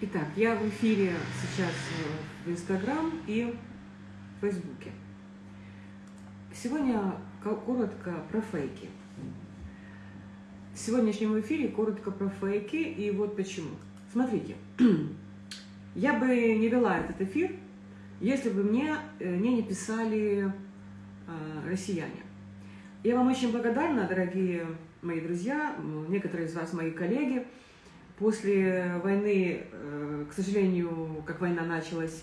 Итак, я в эфире сейчас в Инстаграм и в Фейсбуке. Сегодня коротко про фейки. В сегодняшнем эфире коротко про фейки, и вот почему. Смотрите, я бы не вела этот эфир, если бы мне, э, мне не писали э, россияне. Я вам очень благодарна, дорогие мои друзья, некоторые из вас мои коллеги. После войны, э, к сожалению, как война началась,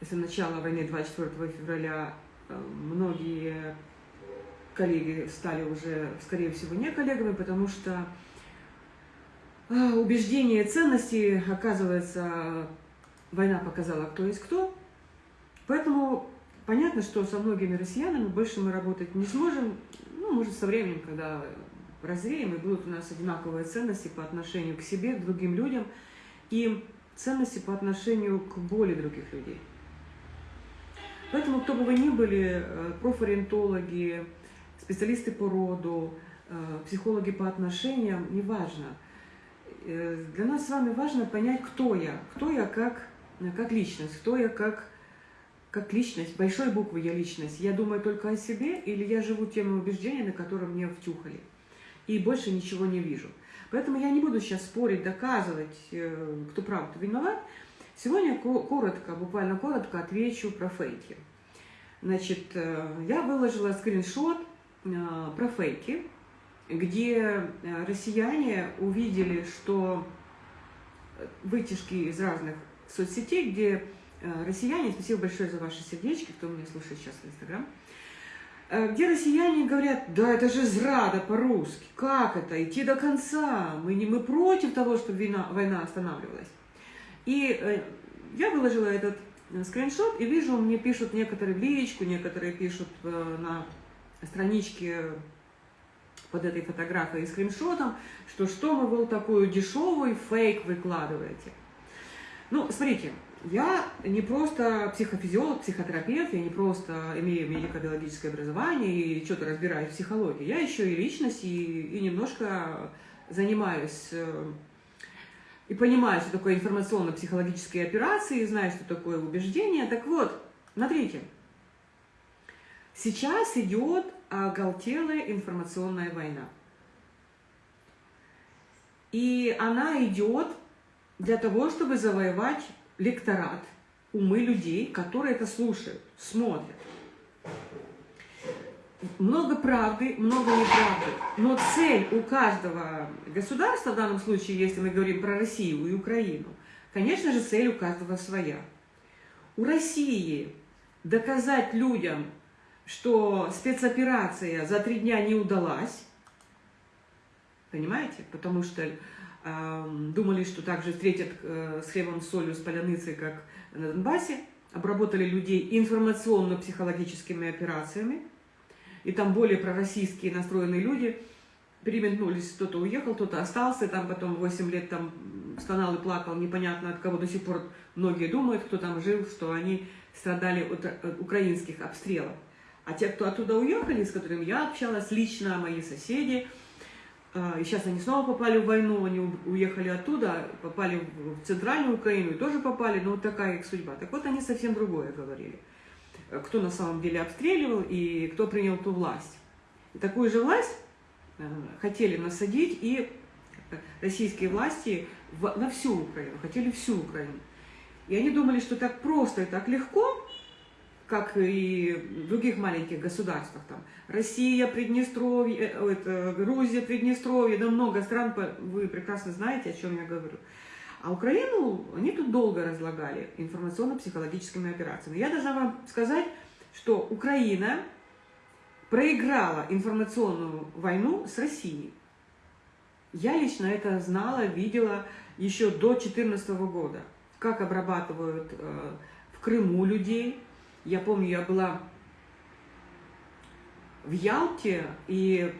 с начала войны 24 февраля, э, многие коллеги стали уже, скорее всего, не коллегами, потому что э, убеждения ценности, оказывается, война показала, кто есть кто. Поэтому Понятно, что со многими россиянами больше мы работать не сможем, ну, может, со временем, когда разреем, и будут у нас одинаковые ценности по отношению к себе, к другим людям, и ценности по отношению к боли других людей. Поэтому, кто бы вы ни были, э, профориентологи, специалисты по роду, э, психологи по отношениям, неважно. Э, для нас с вами важно понять, кто я, кто я как, как личность, кто я как как личность, большой буквы я личность, я думаю только о себе или я живу теми убеждениями, которые мне втюхали, и больше ничего не вижу. Поэтому я не буду сейчас спорить, доказывать, э, кто прав, кто виноват. Сегодня коротко, буквально коротко отвечу про фейки. Значит, э, я выложила скриншот э, про фейки, где россияне увидели, что вытяжки из разных соцсетей, где россияне, спасибо большое за ваши сердечки, кто меня слушает сейчас в Инстаграм, где россияне говорят, да это же зрада по-русски, как это, идти до конца, мы, не, мы против того, чтобы война, война останавливалась. И э, я выложила этот скриншот, и вижу, мне пишут некоторые в личку, некоторые пишут на страничке под этой фотографией и скриншотом, что что вы был такую дешевый фейк выкладываете. Ну, смотрите, я не просто психофизиолог, психотерапевт, я не просто имею медико-биологическое образование и что-то разбираюсь в психологии. Я еще и личность, и, и немножко занимаюсь э, и понимаю, что такое информационно-психологические операции, знаю, что такое убеждение. Так вот, смотрите, сейчас идет оголтелая информационная война. И она идет для того, чтобы завоевать лекторат, умы людей, которые это слушают, смотрят. Много правды, много неправды. Но цель у каждого государства, в данном случае, если мы говорим про Россию и Украину, конечно же, цель у каждого своя. У России доказать людям, что спецоперация за три дня не удалась, понимаете? Потому что думали, что также встретят э, с хлебом, с солью, с поляныцей, как на Донбассе, обработали людей информационно-психологическими операциями, и там более пророссийские настроенные люди. Переметнулись, кто-то уехал, кто-то остался, там потом 8 лет там стонал и плакал, непонятно от кого до сих пор многие думают, кто там жил, что они страдали от, украинских обстрелов. А те, кто оттуда уехали, с которыми я общалась лично, мои соседи – и сейчас они снова попали в войну, они уехали оттуда, попали в центральную Украину и тоже попали, но вот такая их судьба. Так вот, они совсем другое говорили. Кто на самом деле обстреливал и кто принял ту власть. И такую же власть э, хотели насадить и российские власти на всю Украину, хотели всю Украину. И они думали, что так просто и так легко как и в других маленьких государствах, там, Россия, Приднестровье, э, это, Грузия, Приднестровье, да много стран, вы прекрасно знаете, о чем я говорю. А Украину они тут долго разлагали информационно-психологическими операциями. Я должна вам сказать, что Украина проиграла информационную войну с Россией. Я лично это знала, видела еще до 2014 года, как обрабатывают э, в Крыму людей, я помню, я была в Ялте и,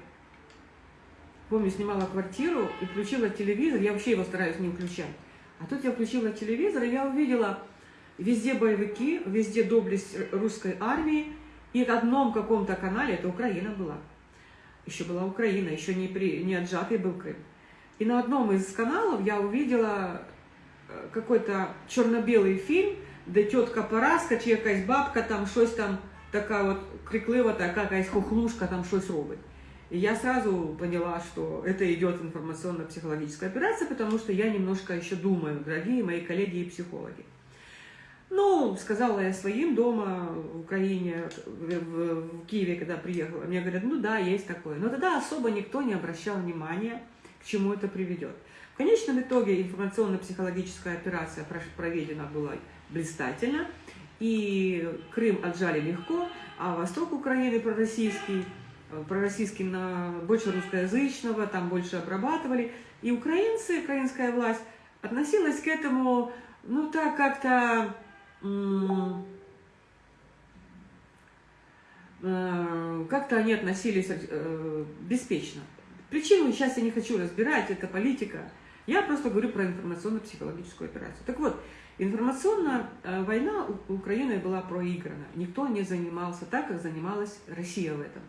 помню, снимала квартиру и включила телевизор. Я вообще его стараюсь не включать. А тут я включила телевизор, и я увидела везде боевики, везде доблесть русской армии. И в одном каком-то канале, это Украина была, еще была Украина, еще не, при, не отжатый был Крым. И на одном из каналов я увидела какой-то черно-белий фільм, де тітка Параска чи якась бабка там щось там така от криклива, така якась хохлушка там щось робить. И я сразу поняла, что это идет информационно-психологическая операция, потому что я немножко еще думаю, дорогие мои коллеги и психологи. Ну, сказала я своим дома в Украине, в, в Киеве, когда приехала. Мне говорят, ну да, есть такое. Но тогда особо никто не обращал внимания, к чему это приведет. В конечном итоге информационно-психологическая операция проведена была блистательно, и Крым отжали легко, а восток Украины пророссийский, пророссийский на больше русскоязычного, там больше обрабатывали. И украинцы, украинская власть относилась к этому, ну так как-то Э, как-то они относились э, беспечно. Причину сейчас я не хочу разбирать, это политика. Я просто говорю про информационно-психологическую операцию. Так вот, информационная э, война у Украины была проиграна. Никто не занимался так, как занималась Россия в этом.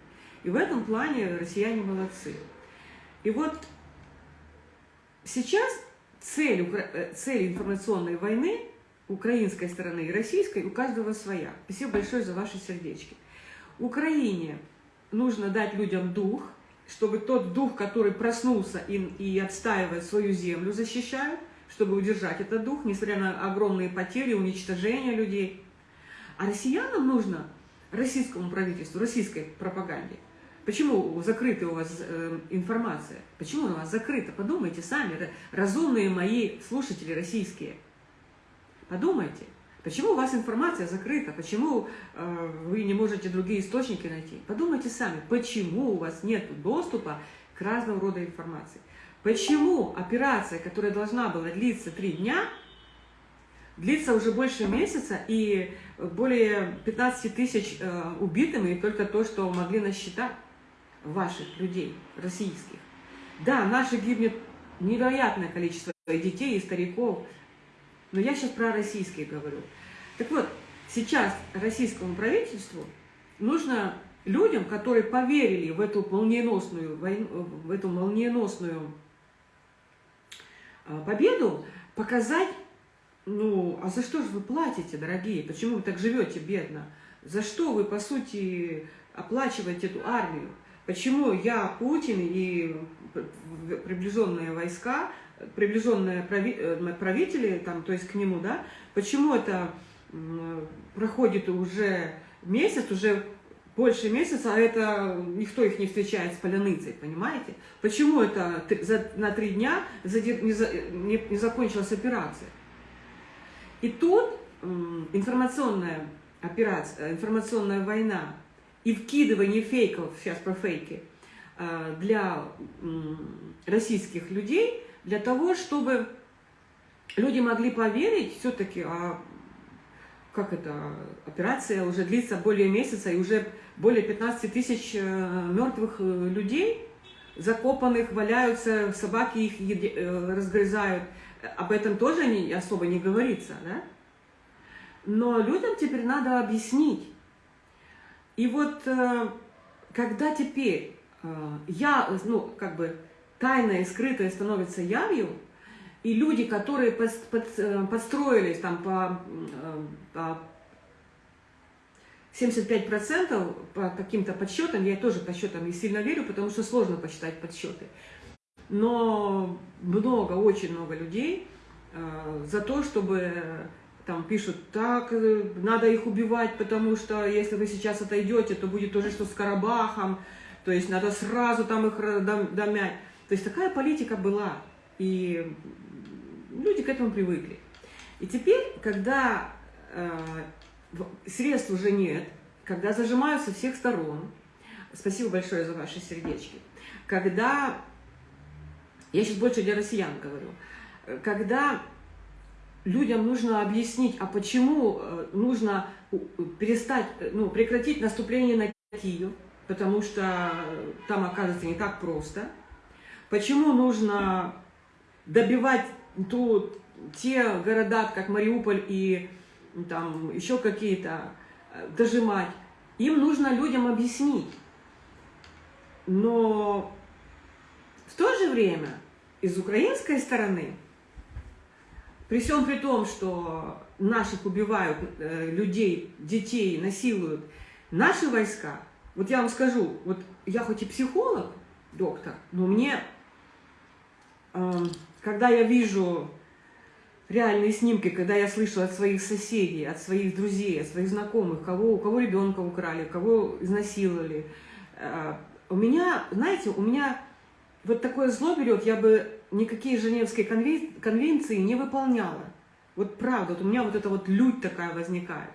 И в этом плане россияне молодцы. И вот сейчас цель, цель информационной войны украинской стороны и российской, у каждого своя. Спасибо большое за ваши сердечки. Украине нужно дать людям дух, чтобы тот дух, который проснулся и, и отстаивает свою землю, защищает, чтобы удержать этот дух, несмотря на огромные потери, уничтожение людей. А россиянам нужно, российскому правительству, российской пропаганде, Почему закрыта у вас э, информация? Почему у вас закрыта? Подумайте сами, разумные мои слушатели российские. Подумайте, почему у вас информация закрыта, почему э, вы не можете другие источники найти. Подумайте сами, почему у вас нет доступа к разного рода информации. Почему операция, которая должна была длиться три дня, длится уже больше месяца и более 15 тысяч э, убитыми, и только то, что могли насчитать ваших людей, российских. Да, наши гибнет невероятное количество детей и стариков, но я сейчас про российские говорю. Так вот, сейчас российскому правительству нужно людям, которые поверили в эту молниеносную, войну, в эту молниеносную а, победу, показать, ну, а за что же вы платите, дорогие? Почему вы так живете бедно? За что вы, по сути, оплачиваете эту армию? Почему я, Путин и приближенные войска приближенные э, правители, там, то есть к нему, да, почему это проходит уже месяц, уже больше месяца, а это никто их не встречает с поляныцей, понимаете? Почему это за, на три дня не, за, не, не закончилась операция? И тут информационная операция, информационная война и вкидывание фейков, сейчас про фейки, э, для российских людей – для того, чтобы люди могли поверить все-таки, а как это, операция уже длится более месяца, и уже более 15 тысяч э, мертвых э, людей, закопанных, валяются, собаки их э, разгрызают. Об этом тоже не, особо не говорится, да? Но людям теперь надо объяснить. И вот когда теперь я, ну, как бы, тайное и скрытое становится явью, и люди, которые под, под, э, подстроились там по, э, по 75% по каким-то подсчетам, я тоже подсчетам не сильно верю, потому что сложно посчитать подсчеты, но много, очень много людей э, за то, чтобы там пишут, так, надо их убивать, потому что если вы сейчас отойдете, то будет то же, что с Карабахом, то есть надо сразу там их домять. То есть такая политика была, и люди к этому привыкли. И теперь, когда э, средств уже нет, когда зажимаются всех сторон, спасибо большое за ваши сердечки, когда, я сейчас больше для россиян говорю, когда людям нужно объяснить, а почему э, нужно перестать, ну, прекратить наступление на Киев, потому что там оказывается не так просто – Почему нужно добивать ту, те города, как Мариуполь и там еще какие-то, э, дожимать? Им нужно людям объяснить. Но в то же время из украинской стороны при всем при том, что наших убивают э, людей, детей, насилуют, наши войска, вот я вам скажу, вот я хоть и психолог, доктор, но мне, когда я вижу реальные снимки, когда я слышу от своих соседей, от своих друзей, от своих знакомых, кого, у кого ребенка украли, кого изнасиловали, э, у меня, знаете, у меня вот такое зло берет, я бы никакие Женевские конвенции не выполняла. Вот правда, вот у меня вот эта вот лють такая возникает.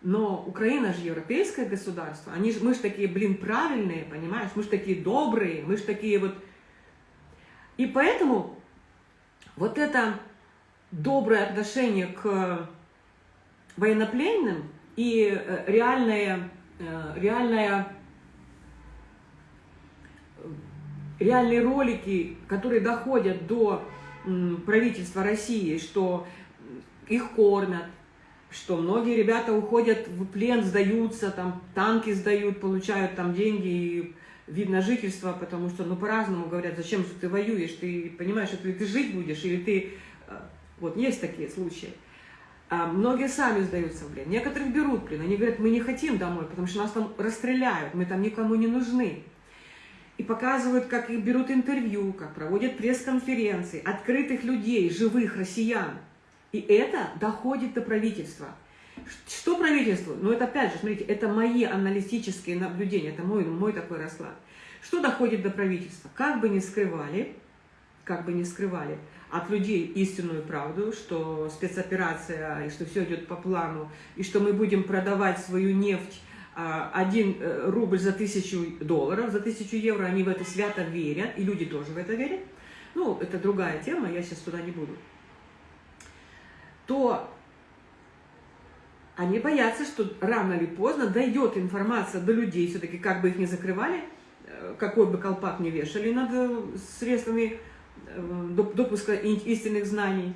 Но Украина же европейское государство, они же, мы же такие, блин, правильные, понимаешь, мы же такие добрые, мы же такие вот... И поэтому вот это доброе отношение к военнопленным и э, реальное, э, реальное реальные ролики, которые доходят до правительства России, что их кормят, что многие ребята уходят в плен, сдаются, там танки сдают, получают там деньги и вид на жительство, потому что, ну, по-разному говорят, зачем же ты воюешь, ты понимаешь, что ты жить будешь, или ты... Э, вот, есть такие случаи. А многие сами сдаются в плен, некоторых берут плен, они говорят, мы не хотим домой, потому что нас там расстреляют, мы там никому не нужны и показывают, как их берут интервью, как проводят пресс-конференции, открытых людей, живых россиян. И это доходит до правительства. Что правительство? Ну, это опять же, смотрите, это мои аналитические наблюдения, это мой, мой такой расклад. Что доходит до правительства? Как бы ни скрывали, как бы ни скрывали от людей истинную правду, что спецоперация, и что все идет по плану, и что мы будем продавать свою нефть а, один э, рубль за тысячу долларов, за тысячу евро, они в это свято верят, и люди тоже в это верят, ну, это другая тема, я сейчас туда не буду, то они боятся, что рано или поздно дойдет информация до людей, все-таки как бы их не закрывали, э, какой бы колпак не вешали над э, средствами допуска истинных знаний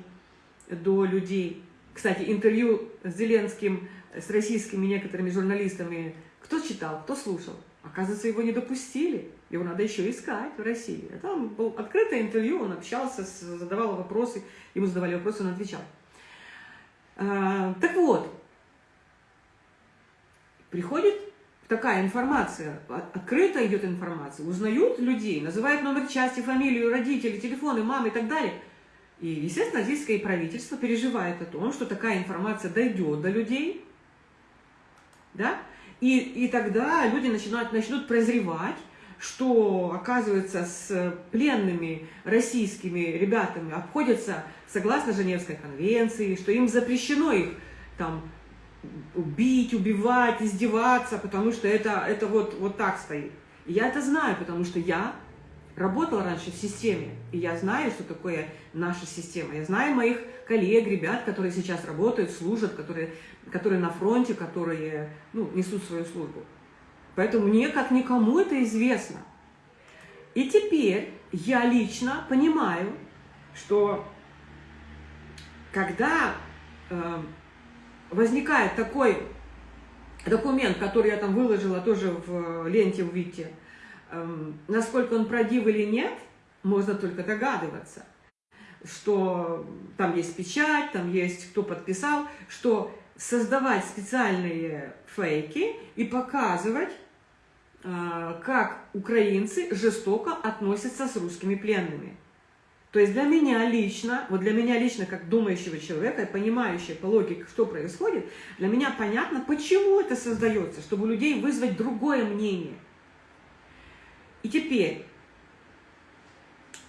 до людей. Кстати, интервью с Зеленским с российскими некоторыми журналистами, кто читал, кто слушал. Оказывается, его не допустили. Его надо еще искать в России. А там было открытое интервью, он общался, задавал вопросы, ему задавали вопросы, он отвечал. Так вот, приходит такая информация, открыто идет информация, узнают людей, называют номер части, фамилию, родителей, телефоны, мамы и так далее. И, естественно, российское правительство переживает о том, что такая информация дойдет до людей, да? И, и тогда люди начинают, начнут прозревать, что, оказывается, с пленными российскими ребятами обходятся согласно Женевской конвенции, что им запрещено их там убить, убивать, издеваться, потому что это, это вот, вот так стоит. И я это знаю, потому что я работала раньше в системе, и я знаю, что такое наша система. Я знаю моих коллег, ребят, которые сейчас работают, служат, которые, которые на фронте, которые ну, несут свою службу. Поэтому мне, как никому, это известно. И теперь я лично понимаю, что когда э, возникает такой документ, который я там выложила тоже в ленте, увидите, Эм, насколько он правдив или нет, можно только догадываться, что там есть печать, там есть кто подписал, что создавать специальные фейки и показывать, э, как украинцы жестоко относятся с русскими пленными. То есть для меня лично, вот для меня лично, как думающего человека, понимающего по логике, что происходит, для меня понятно, почему это создается, чтобы у людей вызвать другое мнение – и теперь,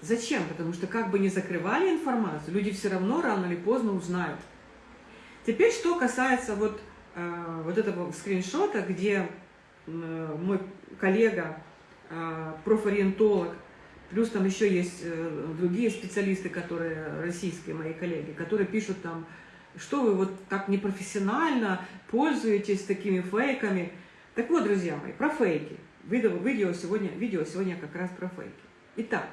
зачем? Потому что как бы не закрывали информацию, люди все равно рано или поздно узнают. Теперь, что касается вот, э, вот этого скриншота, где э, мой коллега, э, профориентолог, плюс там еще есть э, другие специалисты, которые, российские мои коллеги, которые пишут там, что вы вот так непрофессионально пользуетесь такими фейками. Так вот, друзья мои, про фейки. Видео, видео, сегодня, видео сегодня как раз про фейки. Итак,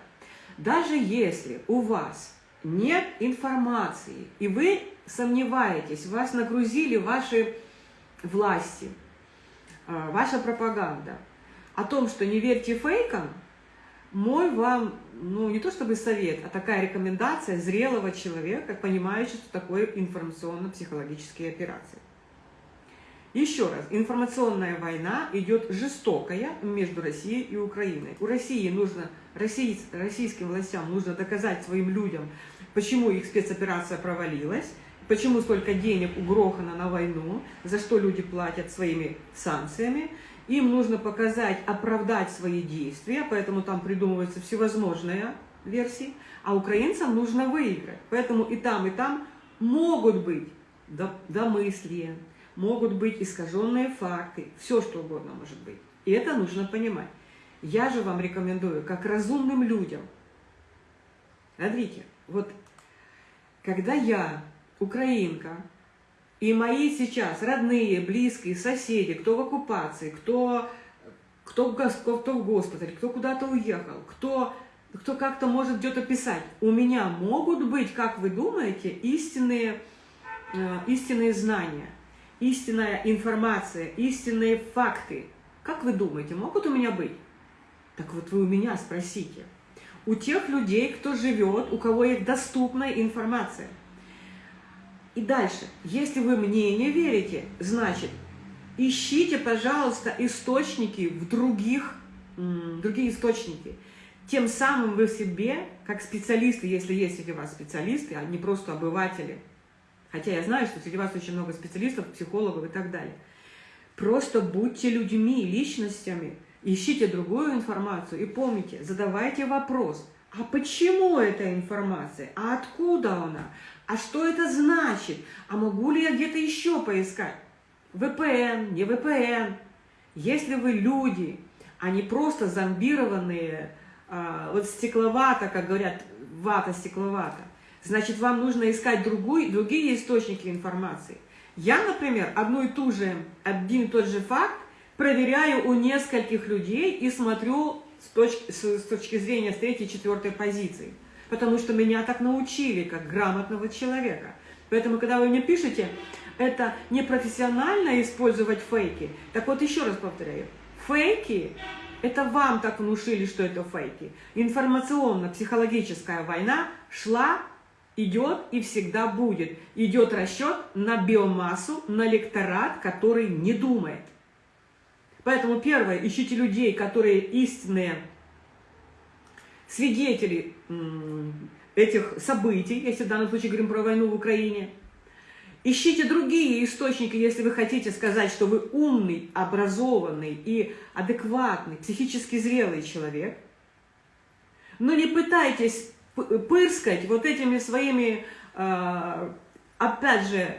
даже если у вас нет информации, и вы сомневаетесь, вас нагрузили ваши власти, а, ваша пропаганда, о том, что не верьте фейкам, мой вам ну, не то чтобы совет, а такая рекомендация зрелого человека, понимающего, что такое информационно-психологические операции. Еще раз, информационная война идет жестокая между Россией и Украиной. У России нужно, россий, российским властям нужно доказать своим людям, почему их спецоперация провалилась, почему столько денег угрохано на войну, за что люди платят своими санкциями. Им нужно показать, оправдать свои действия, поэтому там придумываются всевозможные версии, а украинцам нужно выиграть. Поэтому и там, и там могут быть домыслия, могут быть искаженные факты, все что угодно может быть. И это нужно понимать. Я же вам рекомендую, как разумным людям, смотрите, вот когда я, украинка, и мои сейчас родные, близкие, соседи, кто в оккупации, кто, кто, кто, кто в госпитале, кто куда-то уехал, кто, кто как-то может где-то писать, у меня могут быть, как вы думаете, истинные, э, истинные знания – истинная информация, истинные факты. Как вы думаете, могут у меня быть? Так вот вы у меня спросите. У тех людей, кто живет, у кого есть доступная информация. И дальше, если вы мне не верите, значит, ищите, пожалуйста, источники в других, другие источники. Тем самым вы в себе, как специалисты, если есть среди вас специалисты, а не просто обыватели – Хотя я знаю, что среди вас очень много специалистов, психологов и так далее. Просто будьте людьми, личностями, ищите другую информацию и помните, задавайте вопрос, а почему эта информация, а откуда она, а что это значит, а могу ли я где-то еще поискать? VPN, не VPN. Если вы люди, а не просто зомбированные, а, вот стекловато, как говорят, вата стекловата, значит, вам нужно искать другую, другие источники информации. Я, например, одну и ту же, один и тот же факт проверяю у нескольких людей и смотрю с точки, с, с точки зрения с третьей, четвертой позиции. Потому что меня так научили, как грамотного человека. Поэтому, когда вы мне пишете, это непрофессионально использовать фейки. Так вот, еще раз повторяю. Фейки – это вам так внушили, что это фейки. Информационно-психологическая война шла идет и всегда будет. Идет расчет на биомассу, на лекторат, который не думает. Поэтому первое, ищите людей, которые истинные свидетели этих событий, если в данном случае говорим про войну в Украине. Ищите другие источники, если вы хотите сказать, что вы умный, образованный и адекватный, психически зрелый человек. Но не пытайтесь пырскать вот этими своими, а, опять же,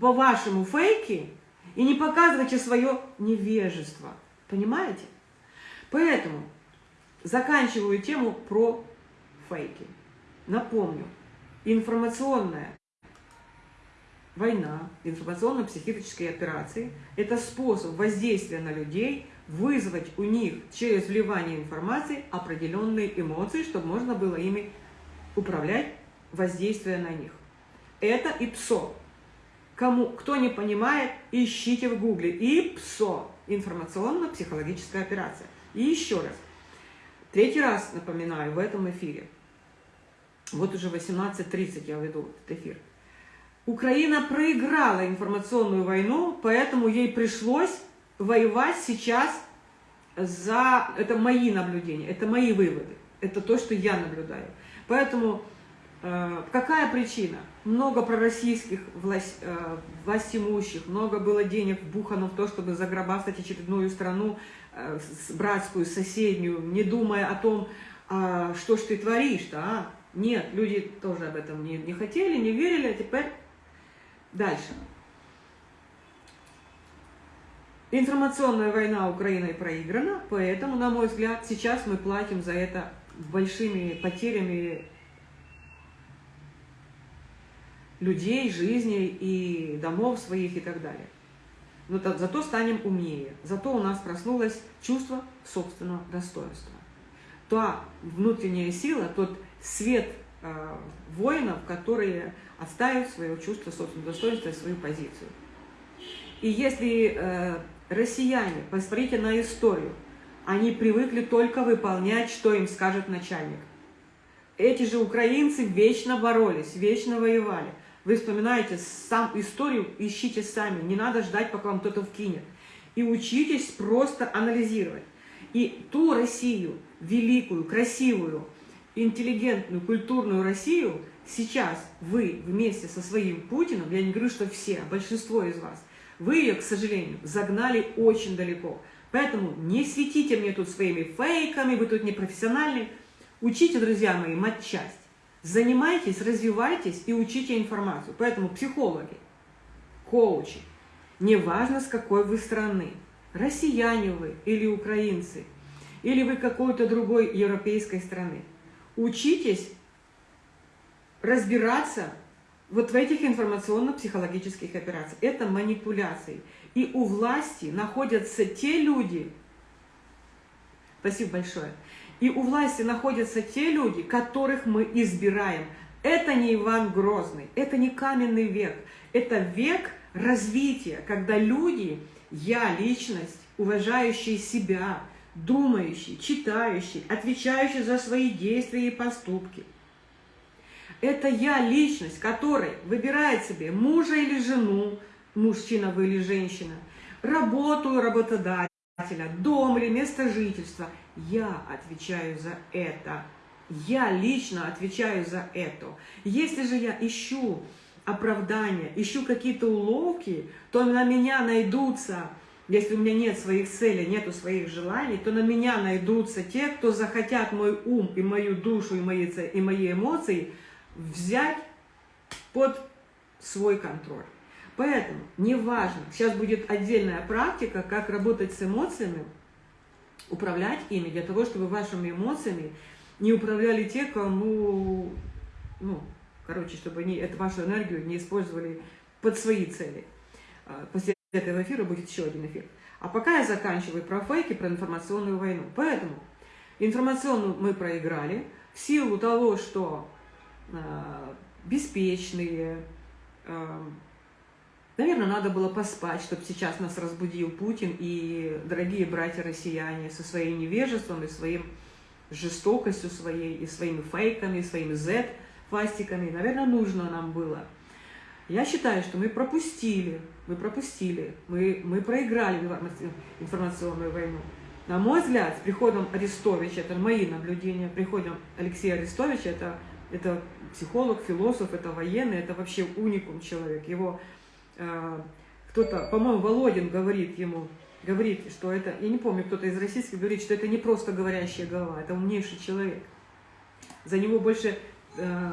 по-вашему фейки и не показывайте свое невежество. Понимаете? Поэтому заканчиваю тему про фейки. Напомню, информационная война, информационно-психические операции – это способ воздействия на людей – вызвать у них через вливание информации определенные эмоции, чтобы можно было ими управлять, воздействуя на них. Это ИПСО. Кому, кто не понимает, ищите в гугле. ИПСО. Информационно-психологическая операция. И еще раз. Третий раз напоминаю в этом эфире. Вот уже 18.30 я веду этот эфир. Украина проиграла информационную войну, поэтому ей пришлось воевать сейчас за... Это мои наблюдения, это мои выводы, это то, что я наблюдаю. Поэтому какая причина? Много пророссийских власть, э, властимущих, много было денег вбухано в то, чтобы заграбастать очередную страну, э, братскую, соседнюю, не думая о том, э, что ж ты творишь-то, а? Нет, люди тоже об этом не, не хотели, не верили, а теперь дальше. Информационная война Украиной проиграна, поэтому, на мой взгляд, сейчас мы платим за это большими потерями людей, жизней и домов своих и так далее. Но зато станем умнее, зато у нас проснулось чувство собственного достоинства. Та внутренняя сила, тот свет э, воинов, которые отстаивают свое чувство собственного достоинства и свою позицию. И если э, Россияне, посмотрите на историю, они привыкли только выполнять, что им скажет начальник. Эти же украинцы вечно боролись, вечно воевали. Вы вспоминаете сам историю, ищите сами, не надо ждать, пока вам кто-то вкинет. И учитесь просто анализировать. И ту Россию, великую, красивую, интеллигентную, культурную Россию, сейчас вы вместе со своим Путиным, я не говорю, что все, а большинство из вас, вы ее, к сожалению, загнали очень далеко. Поэтому не светите мне тут своими фейками, вы тут непрофессиональны. Учите, друзья мои, матчасть. Занимайтесь, развивайтесь и учите информацию. Поэтому психологи, коучи, неважно с какой вы страны, россияне вы или украинцы, или вы какой-то другой европейской страны, учитесь разбираться вот в этих информационно-психологических операциях. Это манипуляции. И у власти находятся те люди, спасибо большое, и у власти находятся те люди, которых мы избираем. Это не Иван Грозный, это не каменный век, это век развития, когда люди, я личность, уважающие себя, думающие, читающие, отвечающие за свои действия и поступки. Это я личность, которая выбирает себе мужа или жену, мужчина вы или женщина, работу работодателя, дом или место жительства. Я отвечаю за это. Я лично отвечаю за это. Если же я ищу оправдания, ищу какие-то уловки, то на меня найдутся, если у меня нет своих целей, нету своих желаний, то на меня найдутся те, кто захотят мой ум и мою душу и мои, и мои эмоции взять под свой контроль. Поэтому неважно, сейчас будет отдельная практика, как работать с эмоциями, управлять ими, для того, чтобы вашими эмоциями не управляли те, кому, ну, короче, чтобы они эту вашу энергию не использовали под свои цели. А, после этого эфира будет еще один эфир. А пока я заканчиваю про фейки, про информационную войну. Поэтому информационную мы проиграли в силу того, что э, беспечные, э, Наверное, надо было поспать, чтобы сейчас нас разбудил Путин и дорогие братья-россияне со своим невежеством и своим жестокостью своей, и своими фейками, и своими Z-фастиками. Наверное, нужно нам было. Я считаю, что мы пропустили, мы пропустили, мы, мы проиграли информационную войну. На мой взгляд, с приходом Арестовича, это мои наблюдения, приходом Алексея Арестовича, это, это психолог, философ, это военный, это вообще уникум человек. Его кто-то, по-моему, Володин говорит ему, говорит, что это, я не помню, кто-то из российских говорит, что это не просто говорящая голова, это умнейший человек. За него больше э,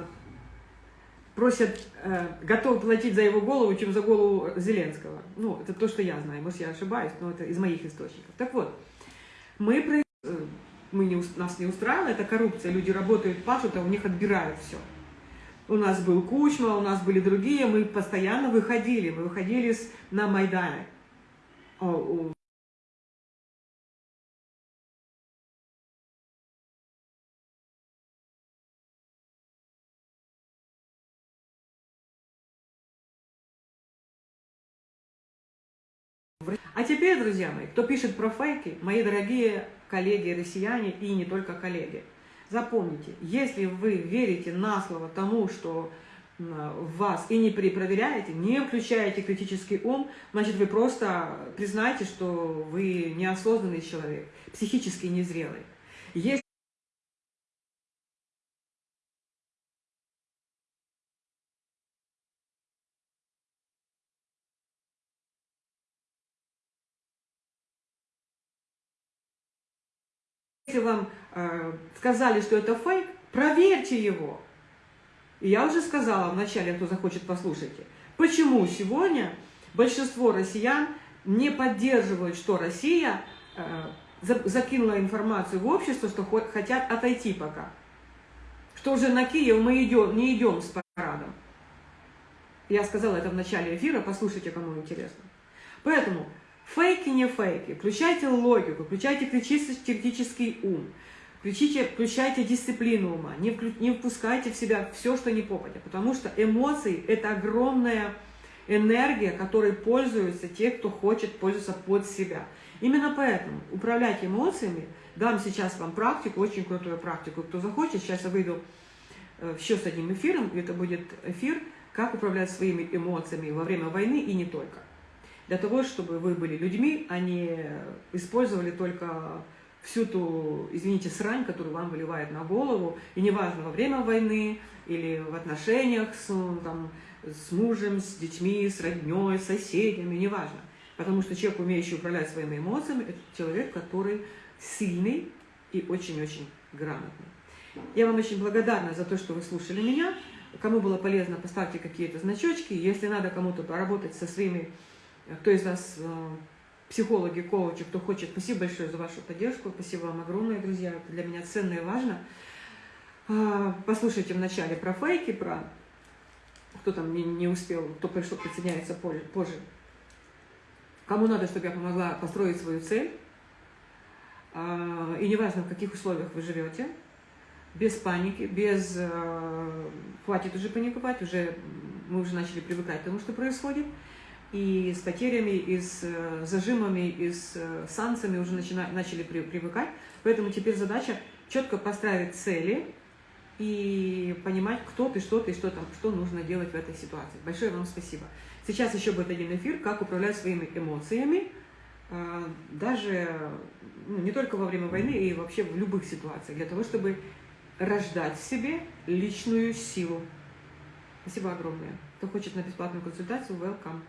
просят, э, готовы платить за его голову, чем за голову Зеленского. Ну, это то, что я знаю, может, я ошибаюсь, но это из моих источников. Так вот, мы, э, мы не, нас не устраивала эта коррупция, люди работают, пашут, а у них отбирают все. У нас был Кучма, у нас были другие, мы постоянно выходили, мы выходили на Майдане. А теперь, друзья мои, кто пишет про фейки, мои дорогие коллеги россияне и не только коллеги – Запомните, если вы верите на слово тому, что в вас и не перепроверяете, не включаете критический ум, значит, вы просто признаете, что вы неосознанный человек, психически незрелый. Если Если вам сказали, что это фейк, проверьте его. И я уже сказала вначале, кто захочет, послушайте, почему сегодня большинство россиян не поддерживают, что Россия э, закинула информацию в общество, что хотят отойти пока. Что уже на Киев мы идем, не идем с парадом. Я сказала это в начале эфира, послушайте, кому интересно. Поэтому Фейки, не фейки. Включайте логику, включайте критический ум, включите, включайте дисциплину ума, не, вклю, не впускайте в себя все, что не попадя, потому что эмоции – это огромная энергия, которой пользуются те, кто хочет пользоваться под себя. Именно поэтому управлять эмоциями, дам сейчас вам практику, очень крутую практику, кто захочет, сейчас я выйду э, еще с одним эфиром. Это будет эфир, как управлять своими эмоциями во время войны и не только. Для того, чтобы вы были людьми, а не использовали только всю ту, извините, срань, которую вам выливает на голову, и неважно, во время войны или в отношениях с, там, с мужем, с детьми, с родней, с соседями, неважно. Потому что человек, умеющий управлять своими эмоциями, это человек, который сильный и очень-очень грамотный. Я вам очень благодарна за то, что вы слушали меня. Кому было полезно, поставьте какие-то значочки. Если надо кому-то поработать со своими, кто из вас э, психологи, коучи, кто хочет, спасибо большое за вашу поддержку. Спасибо вам огромное, друзья. Это для меня ценно и важно. А, послушайте вначале про фейки, про кто там не, успел, кто пришел, присоединяется позже. Кому надо, чтобы я помогла построить свою цель, а, и неважно, в каких условиях вы живете, без паники, без... Э, хватит уже паниковать, уже мы уже начали привыкать к тому, что происходит, и с потерями, и с э, зажимами, и с э, санкциями уже начина, начали при, привыкать. Поэтому теперь задача четко поставить цели и понимать, кто ты, что ты, что там, что нужно делать в этой ситуации. Большое вам спасибо. Сейчас еще будет один эфир, как управлять своими эмоциями, даже ну, не только во время войны, и вообще в любых ситуациях, для того, чтобы рождать в себе личную силу. Спасибо огромное. Кто хочет на бесплатную консультацию, welcome.